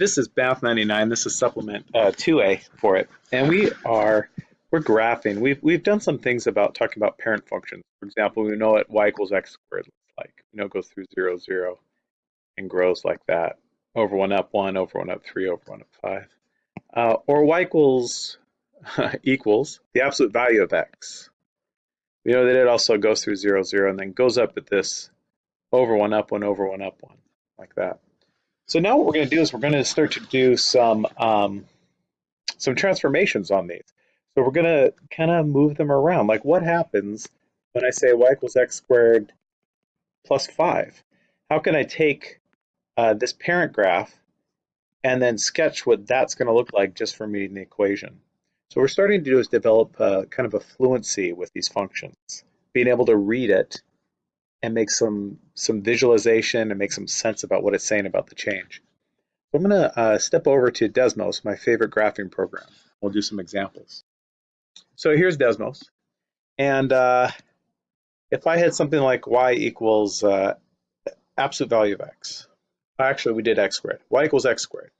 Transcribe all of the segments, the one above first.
this is Math 99. This is supplement uh, 2A for it. And we are, we're graphing. We've, we've done some things about talking about parent functions. For example, we know what y equals x squared looks like. You know, it goes through 0, 0 and grows like that. Over 1 up 1, over 1 up 3, over 1 up 5. Uh, or y equals equals the absolute value of x. We know that it also goes through 0, 0 and then goes up at this over 1 up 1, over 1 up 1, like that. So now what we're going to do is we're going to start to do some um, some transformations on these. So we're going to kind of move them around. Like what happens when I say y equals x squared plus 5? How can I take uh, this parent graph and then sketch what that's going to look like just from reading the equation? So what we're starting to do is develop uh, kind of a fluency with these functions, being able to read it and make some some visualization and make some sense about what it's saying about the change. So I'm going to uh, step over to Desmos, my favorite graphing program. We'll do some examples. So here's Desmos. And uh, if I had something like y equals uh, absolute value of x, actually we did x squared, y equals x squared.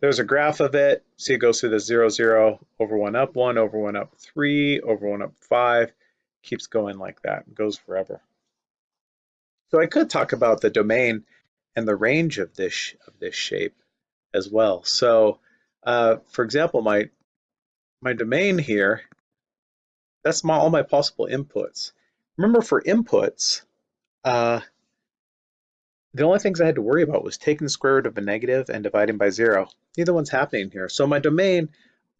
There's a graph of it. See it goes through the 0, 0, over 1 up 1, over 1 up 3, over 1 up 5, keeps going like that, goes forever. So I could talk about the domain and the range of this of this shape as well. So, uh, for example, my my domain here, that's my, all my possible inputs. Remember, for inputs, uh, the only things I had to worry about was taking the square root of a negative and dividing by zero. Neither one's happening here. So my domain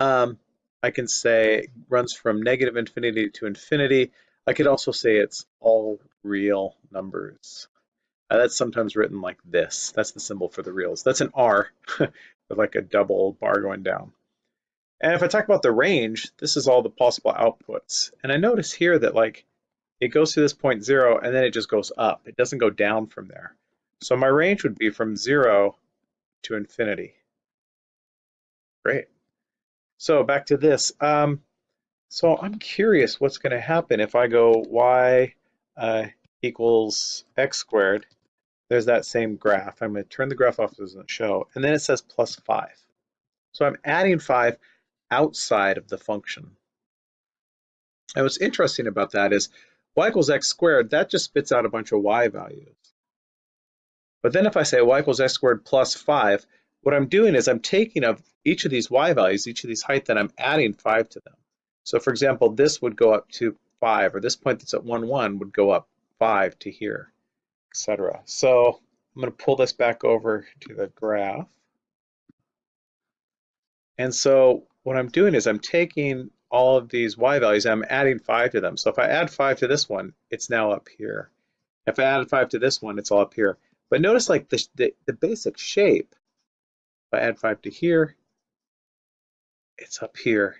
um, I can say runs from negative infinity to infinity. I could also say it's all real numbers. Uh, that's sometimes written like this. That's the symbol for the reals. That's an R with like a double bar going down. And if I talk about the range, this is all the possible outputs. And I notice here that like it goes to this point zero and then it just goes up. It doesn't go down from there. So my range would be from zero to infinity. Great. So back to this. Um, so I'm curious what's going to happen if I go y uh, equals x squared. There's that same graph. I'm going to turn the graph off so it doesn't show. And then it says plus 5. So I'm adding 5 outside of the function. And what's interesting about that is y equals x squared, that just spits out a bunch of y values. But then if I say y equals x squared plus 5, what I'm doing is I'm taking of each of these y values, each of these height, and I'm adding 5 to them. So for example, this would go up to 5, or this point that's at 1, 1 would go up 5 to here, etc. So I'm going to pull this back over to the graph. And so what I'm doing is I'm taking all of these y values I'm adding 5 to them. So if I add 5 to this one, it's now up here. If I add 5 to this one, it's all up here. But notice like the, the, the basic shape if I add 5 to here, it's up here.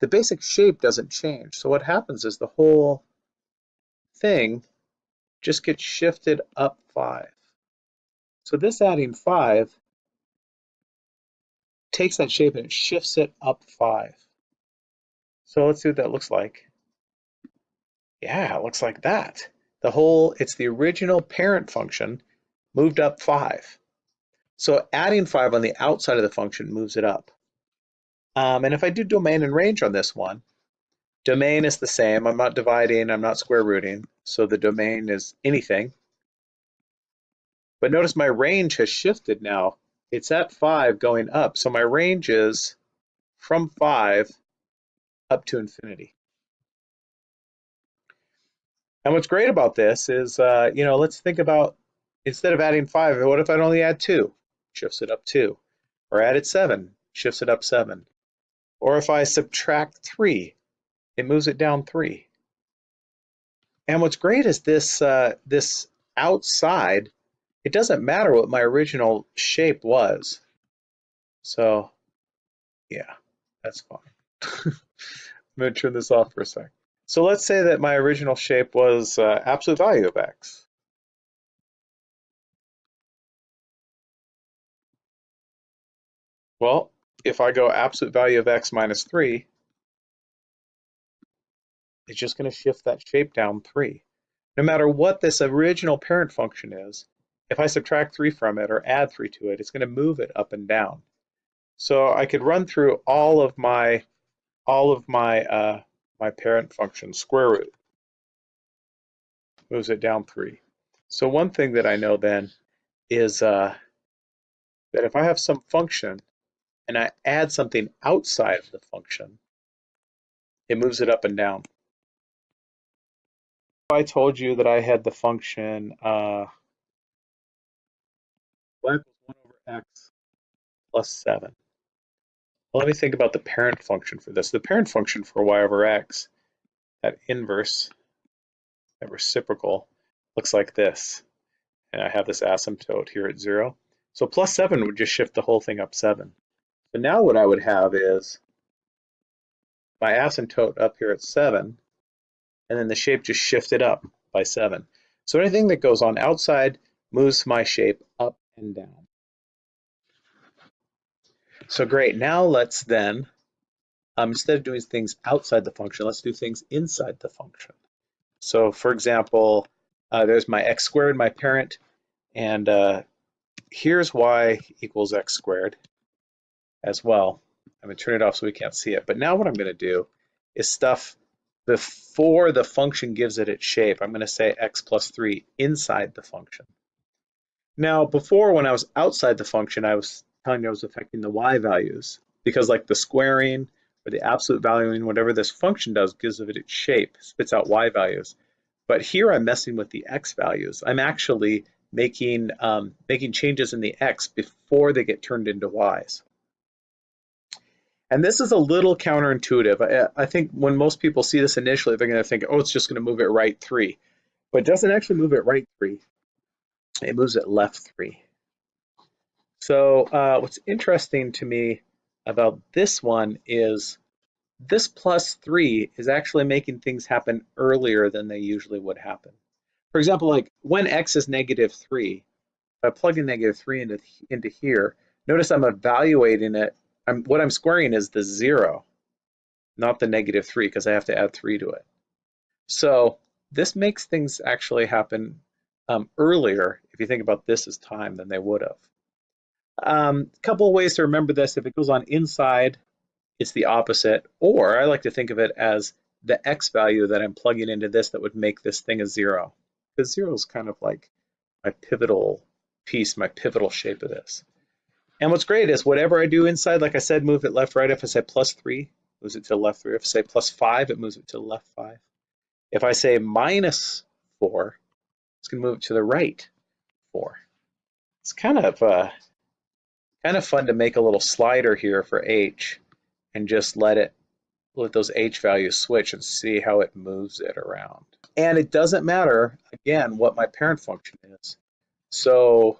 The basic shape doesn't change. So what happens is the whole thing just gets shifted up 5. So this adding 5 takes that shape and it shifts it up 5. So let's see what that looks like. Yeah, it looks like that. The whole, it's the original parent function moved up 5. So adding 5 on the outside of the function moves it up. Um, and if I do domain and range on this one, domain is the same. I'm not dividing, I'm not square rooting. So the domain is anything. But notice my range has shifted now. It's at 5 going up. So my range is from 5 up to infinity. And what's great about this is, uh, you know, let's think about instead of adding 5, what if I'd only add 2? shifts it up 2. Or added 7, shifts it up 7. Or if I subtract 3, it moves it down 3. And what's great is this, uh, this outside, it doesn't matter what my original shape was. So, yeah, that's fine. I'm going to turn this off for a sec. So let's say that my original shape was uh, absolute value of x. Well, if I go absolute value of x minus 3, it's just going to shift that shape down 3. No matter what this original parent function is, if I subtract 3 from it or add 3 to it, it's going to move it up and down. So I could run through all of my all of my uh, my parent function square root moves it down 3. So one thing that I know then is uh, that if I have some function and I add something outside of the function, it moves it up and down. If I told you that I had the function uh, y equals 1 over x plus 7. Well, let me think about the parent function for this. The parent function for y over x, that inverse, that reciprocal, looks like this. And I have this asymptote here at 0. So plus 7 would just shift the whole thing up 7. So now what I would have is my asymptote up here at 7, and then the shape just shifted up by 7. So anything that goes on outside moves my shape up and down. So great, now let's then, um, instead of doing things outside the function, let's do things inside the function. So for example, uh, there's my x squared, my parent, and uh, here's y equals x squared as well. I'm gonna turn it off so we can't see it. But now what I'm gonna do is stuff before the function gives it its shape. I'm gonna say x plus three inside the function. Now, before when I was outside the function, I was telling you I was affecting the y values because like the squaring or the absolute valuing, whatever this function does, gives it its shape, spits out y values. But here I'm messing with the x values. I'm actually making, um, making changes in the x before they get turned into y's. And this is a little counterintuitive. I, I think when most people see this initially, they're going to think, oh, it's just going to move it right three. But it doesn't actually move it right three. It moves it left three. So uh, what's interesting to me about this one is this plus three is actually making things happen earlier than they usually would happen. For example, like when x is negative three, if I plug in negative three into, into here, notice I'm evaluating it I'm, what I'm squaring is the zero, not the negative three, because I have to add three to it. So this makes things actually happen um, earlier, if you think about this as time, than they would have. A um, couple of ways to remember this. If it goes on inside, it's the opposite. Or I like to think of it as the x value that I'm plugging into this that would make this thing a zero. Because zero is kind of like my pivotal piece, my pivotal shape of this. And what's great is whatever I do inside, like I said, move it left, right. If I say plus three, moves it to the left three. If I say plus five, it moves it to the left five. If I say minus four, it's gonna move it to the right four. It's kind of uh, kind of fun to make a little slider here for h and just let it let those h values switch and see how it moves it around. And it doesn't matter, again, what my parent function is. So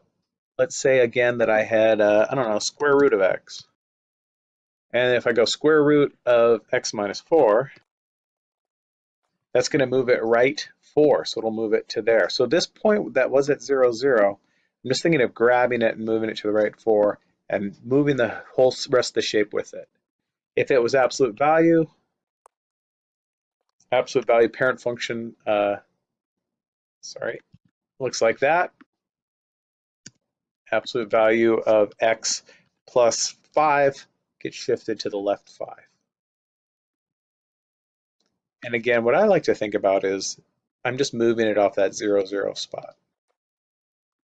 let's say again that I had, uh, I don't know, square root of x. And if I go square root of x minus 4, that's going to move it right 4, so it'll move it to there. So this point that was at 0, 0, I'm just thinking of grabbing it and moving it to the right 4 and moving the whole rest of the shape with it. If it was absolute value, absolute value parent function, uh, sorry, looks like that absolute value of x plus 5 gets shifted to the left 5. And again, what I like to think about is I'm just moving it off that 0, 0 spot.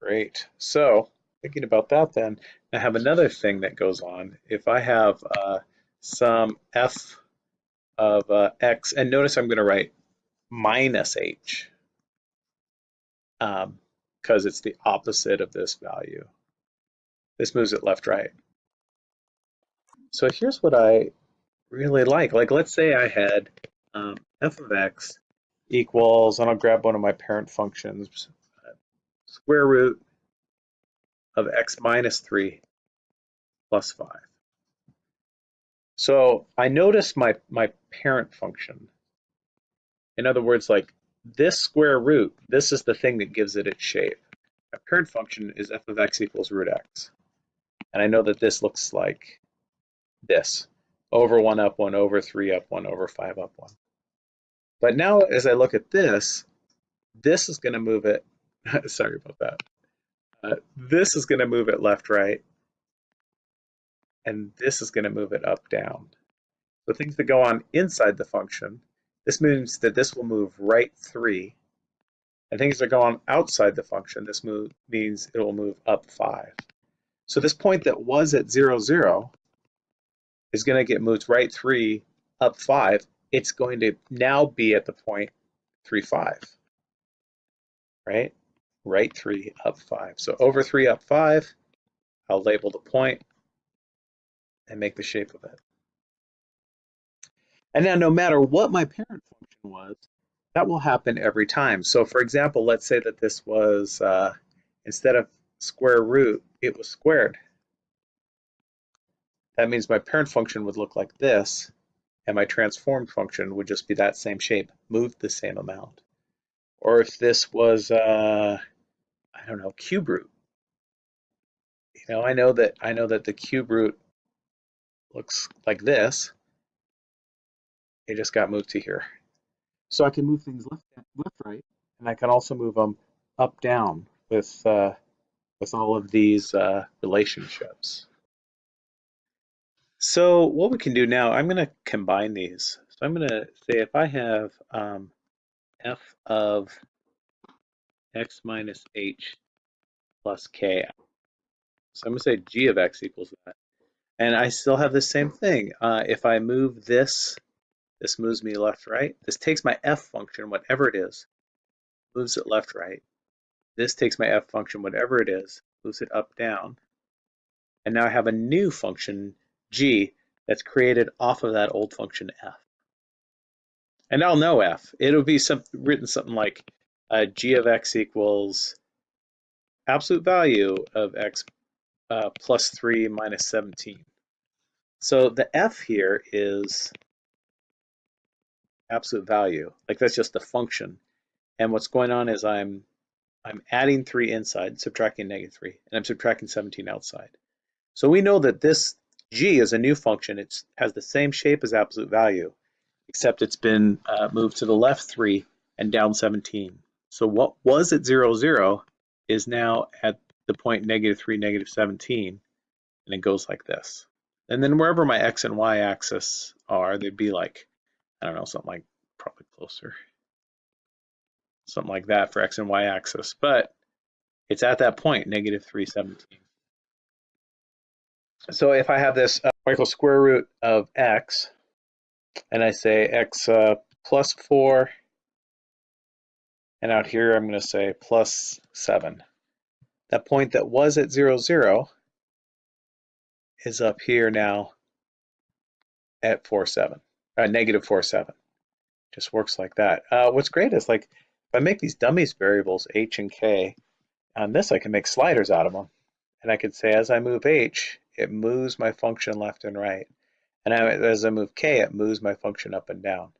Great. So thinking about that then, I have another thing that goes on. If I have uh, some f of uh, x, and notice I'm going to write minus h, um, because it's the opposite of this value. This moves it left, right. So here's what I really like. Like, let's say I had um, f of x equals, and I'll grab one of my parent functions, square root of x minus 3 plus 5. So I notice my, my parent function. In other words, like this square root, this is the thing that gives it its shape. My parent function is f of x equals root x. And I know that this looks like this, over 1 up 1, over 3 up 1, over 5 up 1. But now as I look at this, this is going to move it, sorry about that. uh, this is going to move it left, right, and this is going to move it up, down. The things that go on inside the function, this means that this will move right 3. And things that go on outside the function, this move means it will move up 5. So this point that was at 0, 0 is going to get moved right 3, up 5. It's going to now be at the point 3, 5. Right? Right 3, up 5. So over 3, up 5, I'll label the point and make the shape of it. And now no matter what my parent function was, that will happen every time. So for example, let's say that this was, uh, instead of square root, it was squared. That means my parent function would look like this, and my transformed function would just be that same shape, moved the same amount. Or if this was, uh, I don't know, cube root. You know, I know that I know that the cube root looks like this, it just got moved to here. So I can move things left, left, right, and I can also move them up, down with uh, with all of these uh, relationships. So what we can do now, I'm going to combine these. So I'm going to say if I have um, f of x minus h plus k, so I'm going to say g of x equals that. And I still have the same thing. Uh, if I move this this moves me left, right. This takes my f function, whatever it is, moves it left, right. This takes my f function, whatever it is, moves it up, down. And now I have a new function, g, that's created off of that old function f. And I'll know f. It'll be some, written something like uh, g of x equals absolute value of x uh, plus 3 minus 17. So the f here is absolute value. Like that's just a function. And what's going on is I'm I'm adding 3 inside, subtracting negative 3, and I'm subtracting 17 outside. So we know that this g is a new function. It has the same shape as absolute value, except it's been uh, moved to the left 3 and down 17. So what was at 0, 0 is now at the point negative 3, negative 17, and it goes like this. And then wherever my x and y axis are, they'd be like I don't know, something like probably closer. Something like that for X and Y axis, but it's at that point, negative 317. So if I have this uh, equals square root of X, and I say X uh, plus 4, and out here I'm going to say plus 7. That point that was at 0, 0 is up here now at 4, 7 uh, negative 4, 7. Just works like that. Uh, what's great is like, if I make these dummies variables, h and k, on this I can make sliders out of them. And I could say as I move h, it moves my function left and right. And I, as I move k, it moves my function up and down.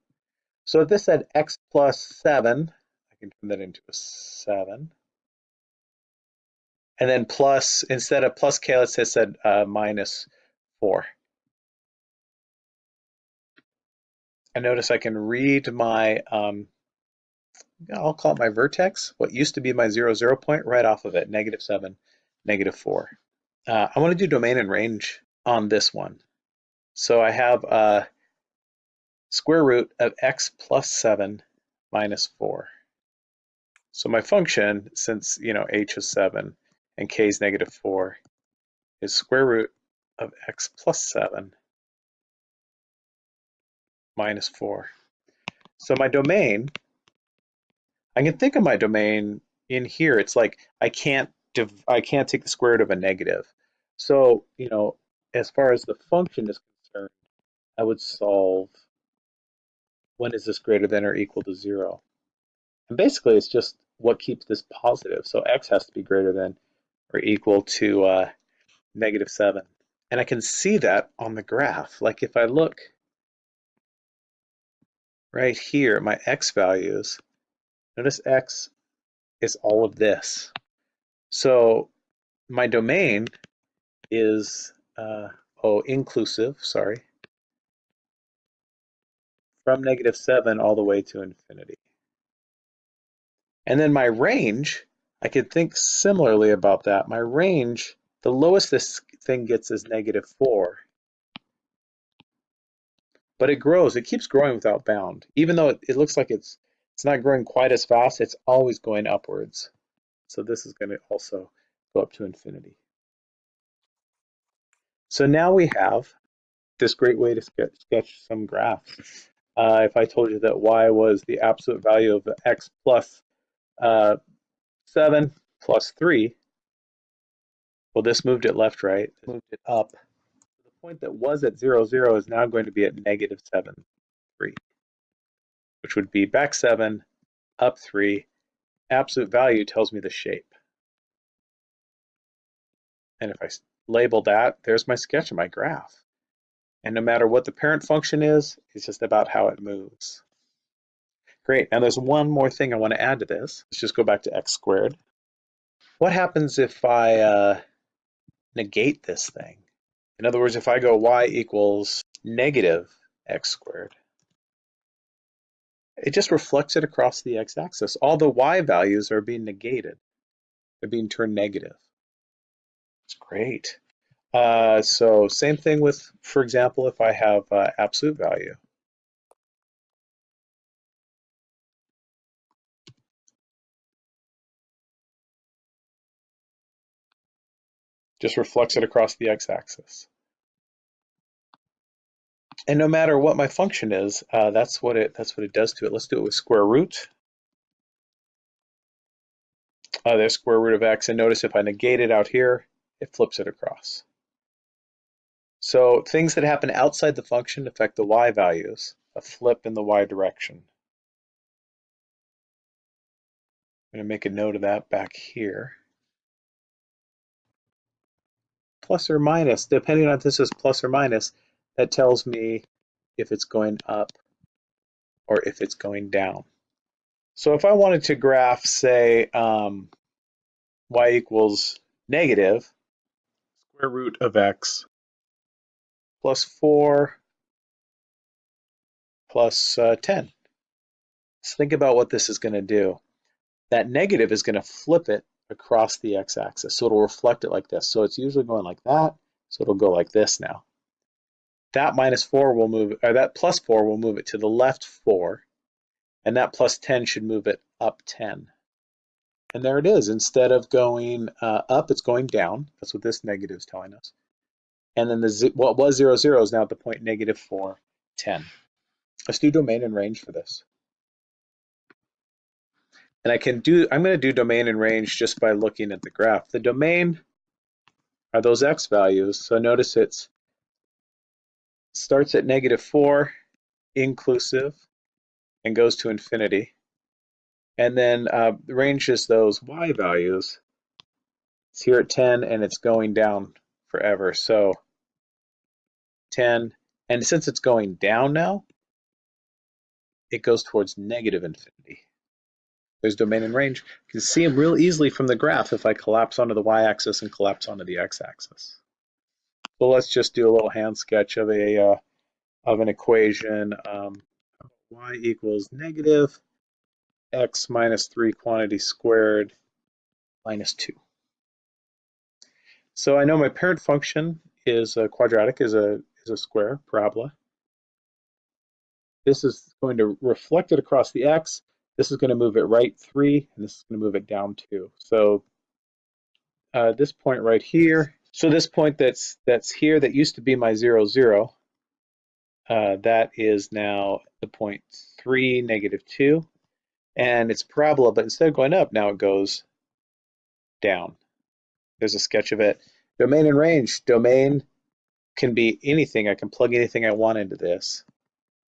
So if this said x plus 7, I can turn that into a 7. And then plus, instead of plus k, let's say it said uh, minus 4. I notice I can read my, um, I'll call it my vertex, what used to be my zero, zero point right off of it, negative seven, negative four. Uh, I want to do domain and range on this one. So I have a square root of x plus seven minus four. So my function, since you know h is seven and k is negative four, is square root of x plus seven minus 4. So my domain, I can think of my domain in here. It's like I can't I can't take the square root of a negative. So, you know, as far as the function is concerned, I would solve when is this greater than or equal to 0? And basically, it's just what keeps this positive. So x has to be greater than or equal to uh, negative 7. And I can see that on the graph. Like if I look right here, my x values, notice x is all of this. So my domain is, uh, oh, inclusive, sorry, from negative 7 all the way to infinity. And then my range, I could think similarly about that. My range, the lowest this thing gets is negative 4. But it grows. It keeps growing without bound. Even though it, it looks like it's it's not growing quite as fast, it's always going upwards. So this is going to also go up to infinity. So now we have this great way to sketch, sketch some graphs. Uh, if I told you that y was the absolute value of x plus, uh, 7 plus 3, well, this moved it left, right, moved it up. Point that was at 0, 0 is now going to be at negative 7, 3 which would be back seven, up three. Absolute value tells me the shape. And if I label that, there's my sketch of my graph. And no matter what the parent function is, it's just about how it moves. Great, now there's one more thing I want to add to this. Let's just go back to x squared. What happens if I uh, negate this thing? In other words, if I go y equals negative x squared, it just reflects it across the x-axis. All the y values are being negated. They're being turned negative. It's great. Uh, so same thing with, for example, if I have uh, absolute value. Just reflects it across the x-axis. And no matter what my function is, uh, that's what it that's what it does to it. Let's do it with square root. Uh, there's square root of x, and notice if I negate it out here, it flips it across. So things that happen outside the function affect the y values, a flip in the y direction. I'm going to make a note of that back here. Plus or minus, depending on if this is plus or minus, that tells me if it's going up or if it's going down. So if I wanted to graph, say, um, y equals negative square root of x plus 4 plus, uh, 10. Let's think about what this is going to do. That negative is going to flip it across the x-axis. So it'll reflect it like this. So it's usually going like that. So it'll go like this now that minus 4 will move, or that plus 4 will move it to the left 4, and that plus 10 should move it up 10. And there it is. Instead of going uh, up, it's going down. That's what this negative is telling us. And then the what was 0, 0 is now at the point negative 4, 10. Let's do domain and range for this. And I can do, I'm going to do domain and range just by looking at the graph. The domain are those x values. So notice it starts at negative 4 inclusive and goes to infinity. And then uh, is those y values. It's here at 10 and it's going down forever. So 10, and since it's going down now, it goes towards negative infinity. There's domain and range. You can see them real easily from the graph if I collapse onto the y-axis and collapse onto the x-axis. So let's just do a little hand sketch of a uh, of an equation. Um, y equals negative x minus 3 quantity squared minus 2. So I know my parent function is a quadratic, is a, is a square, parabola. This is going to reflect it across the x. This is going to move it right 3, and this is going to move it down 2. So uh, this point right here so this point that's that's here that used to be my zero zero, uh, that is now the point three negative two, and it's parabola, but instead of going up, now it goes down. There's a sketch of it. Domain and range. Domain can be anything. I can plug anything I want into this.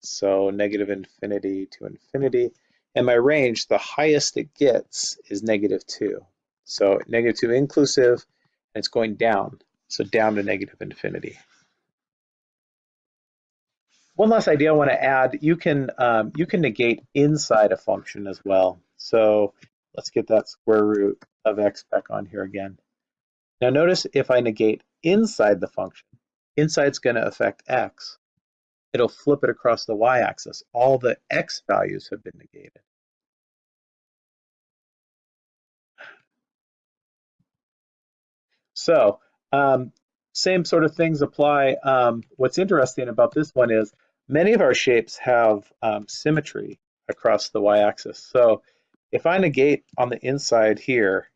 So negative infinity to infinity. And my range, the highest it gets is negative two. So negative two inclusive, and it's going down, so down to negative infinity. One last idea I want to add, you can, um, you can negate inside a function as well. So let's get that square root of x back on here again. Now notice if I negate inside the function, inside's going to affect x. It'll flip it across the y-axis. All the x values have been negated. So um, same sort of things apply. Um, what's interesting about this one is many of our shapes have um, symmetry across the y-axis. So if I negate on the inside here,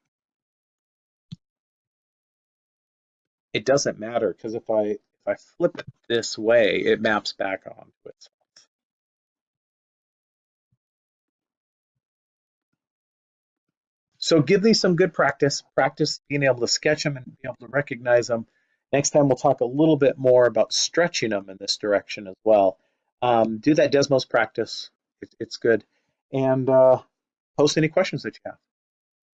it doesn't matter because if I if I flip it this way, it maps back onto itself. So give these some good practice. Practice being able to sketch them and be able to recognize them. Next time we'll talk a little bit more about stretching them in this direction as well. Um, do that Desmos practice. It, it's good. And uh, post any questions that you have.